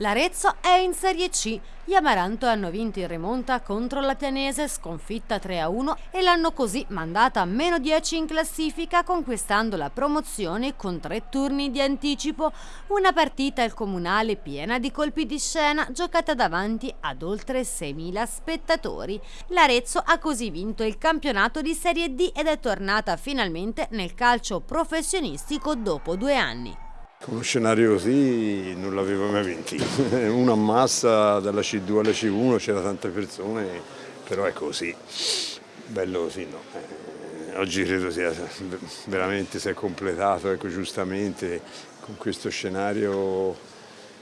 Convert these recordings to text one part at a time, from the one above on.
L'Arezzo è in Serie C. Gli Amaranto hanno vinto in rimonta contro la Pianese, sconfitta 3-1 e l'hanno così mandata a meno 10 in classifica conquistando la promozione con tre turni di anticipo. Una partita al comunale piena di colpi di scena giocata davanti ad oltre 6.000 spettatori. L'Arezzo ha così vinto il campionato di Serie D ed è tornata finalmente nel calcio professionistico dopo due anni. Uno scenario così non l'avevo mai vinto. Una massa dalla C2 alla C1 c'era tante persone, però è così, bello così no. Eh, oggi credo sia veramente si è completato, ecco giustamente con questo scenario,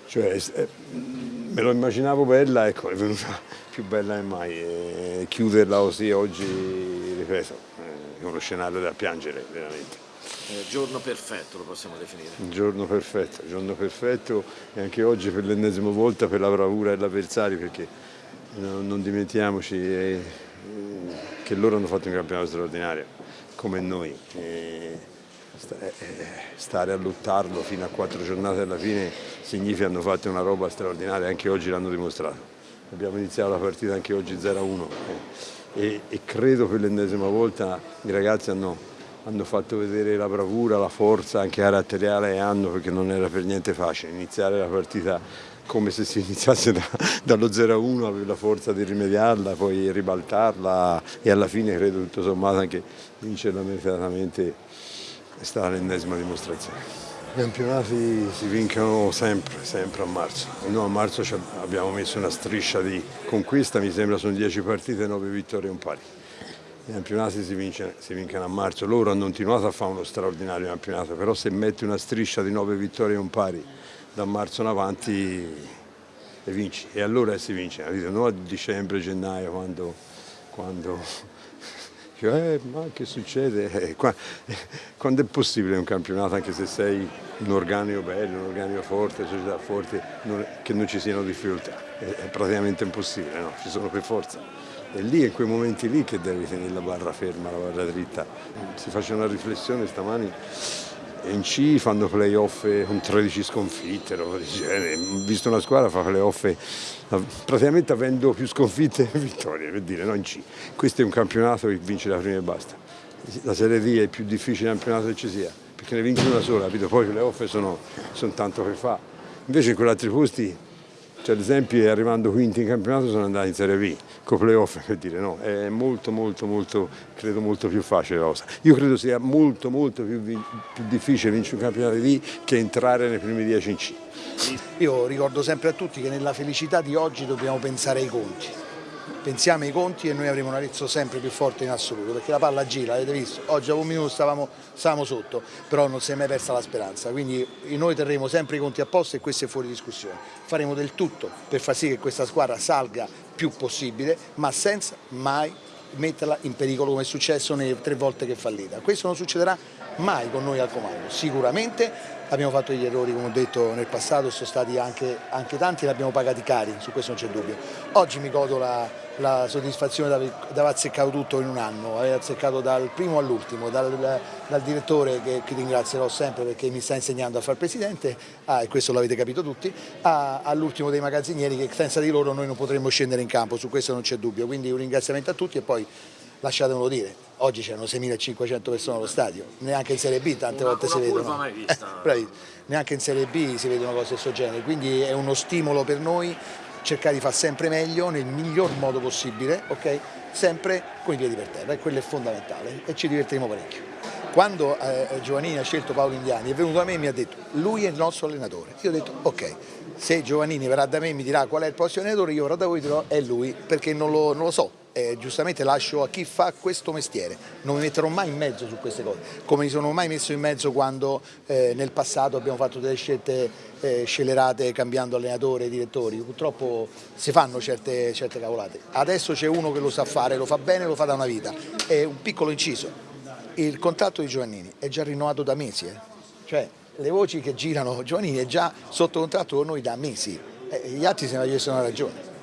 cioè, eh, me lo immaginavo bella, ecco è venuta più bella che mai e chiuderla così oggi, ripeto, è uno scenario da piangere veramente. Eh, giorno perfetto lo possiamo definire. Giorno perfetto, giorno perfetto e anche oggi per l'ennesima volta per la bravura dell'avversario perché non, non dimentichiamoci eh, che loro hanno fatto un campionato straordinario come noi. Eh, stare a lottarlo fino a quattro giornate alla fine significa che hanno fatto una roba straordinaria, anche oggi l'hanno dimostrato. Abbiamo iniziato la partita anche oggi 0-1 e, e credo per l'ennesima volta i ragazzi hanno hanno fatto vedere la bravura, la forza anche caratteriale hanno perché non era per niente facile iniziare la partita come se si iniziasse da, dallo 0-1 avere la forza di rimediarla, poi ribaltarla e alla fine credo tutto sommato anche vincerla meritatamente è stata l'ennesima dimostrazione. I campionati si vincono sempre, sempre a marzo. Noi a marzo abbiamo messo una striscia di conquista, mi sembra sono 10 partite, 9 vittorie e un pari. I campionati si, vince, si, vincono a marzo, loro hanno continuato a fare uno straordinario campionato, però se metti una striscia di nove vittorie e un pari da marzo in avanti le vinci e allora si vince, non a dicembre, gennaio quando, quando eh, ma che succede? Eh, quando è possibile un campionato anche se sei un organico bello, un organico forte, una società forte, che non ci siano difficoltà? È praticamente impossibile, no? ci sono per forza. È lì, in quei momenti lì che devi tenere la barra ferma, la barra dritta. Si face una riflessione stamani in C fanno playoff con 13 sconfitte, roba di genere. Visto una squadra fa playoff praticamente avendo più sconfitte che vittorie, per dire, no in C. Questo è un campionato che vince la prima e basta. La Serie D è il più difficile campionato che ci sia, perché ne vince una sola, capito? Poi i playoff sono, sono tanto per fare. Invece in quegli altri posti cioè, ad esempio arrivando quinti in campionato sono andati in Serie B, con playoff per dire no, è molto molto molto, credo molto più facile la cosa. Io credo sia molto molto più, più difficile vincere un campionato di D che entrare nei primi dieci in C. Io ricordo sempre a tutti che nella felicità di oggi dobbiamo pensare ai conti pensiamo ai conti e noi avremo un Arezzo sempre più forte in assoluto, perché la palla gira, avete visto, oggi a un minuto stavamo, stavamo, sotto, però non si è mai persa la speranza, quindi noi terremo sempre i conti a posto e questo è fuori discussione. Faremo del tutto per far sì che questa squadra salga più possibile, ma senza mai metterla in pericolo come è successo nelle tre volte che è fallita. Questo non succederà mai con noi al comando, sicuramente abbiamo fatto degli errori come ho detto nel passato, sono stati anche, anche tanti e li abbiamo pagati cari, su questo non c'è dubbio. Oggi mi godo la, la soddisfazione di aver azzeccato tutto in un anno, aver azzeccato dal primo all'ultimo, dal, dal, direttore che, che, ringrazierò sempre perché mi sta insegnando a fare presidente, ah, e questo l'avete capito tutti, all'ultimo dei magazzinieri che senza di loro noi non potremmo scendere in campo, su questo non c'è dubbio, quindi un ringraziamento a tutti e poi lasciatemelo dire, oggi c'erano 6.500 persone allo stadio, neanche in Serie B tante una, volte una si vedono. Mai vista. Eh, neanche in Serie B si vedono cose di questo genere, quindi è uno stimolo per noi cercare di fare sempre meglio nel miglior modo possibile, ok? sempre con i piedi per terra e quello è fondamentale e ci divertiremo parecchio. Quando eh, Giovannini ha scelto Paolo Indiani è venuto da me e mi ha detto lui è il nostro allenatore, io ho detto ok, se Giovannini verrà da me e mi dirà qual è il prossimo allenatore io verrò da voi e dirò è lui perché non lo, non lo so, eh, giustamente lascio a chi fa questo mestiere, non mi metterò mai in mezzo su queste cose, come mi sono mai messo in mezzo quando eh, nel passato abbiamo fatto delle scelte eh, scelerate cambiando allenatore e direttori, purtroppo si fanno certe, certe cavolate, adesso c'è uno che lo sa fare, lo fa bene, lo fa da una vita, è un piccolo inciso, il contratto di Giovannini è già rinnovato da mesi, eh. cioè le voci che girano, Giovannini è già sotto contratto con noi da mesi, eh, gli altri se ne chiesto una ragione